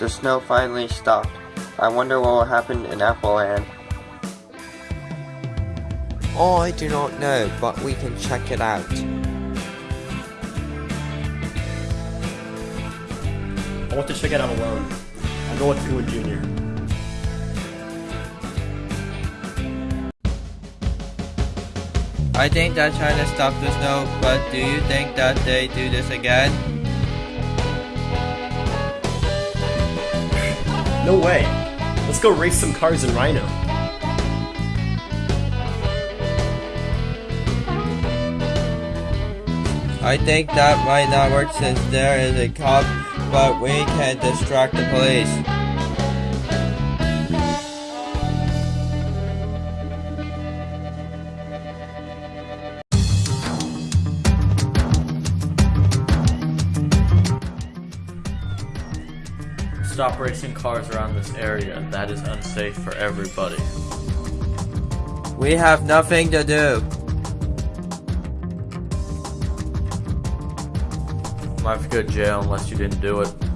The snow finally stopped. I wonder what will happen in Appleland. Oh, I do not know, but we can check it out. I want to check it out alone. I'll go with Coon Jr. I think that China stopped the snow, but do you think that they do this again? No way. Let's go race some cars in Rhino. I think that might not work since there is a cop, but we can distract the police. Stop racing cars around this area. That is unsafe for everybody. We have nothing to do. Might have to go to jail unless you didn't do it.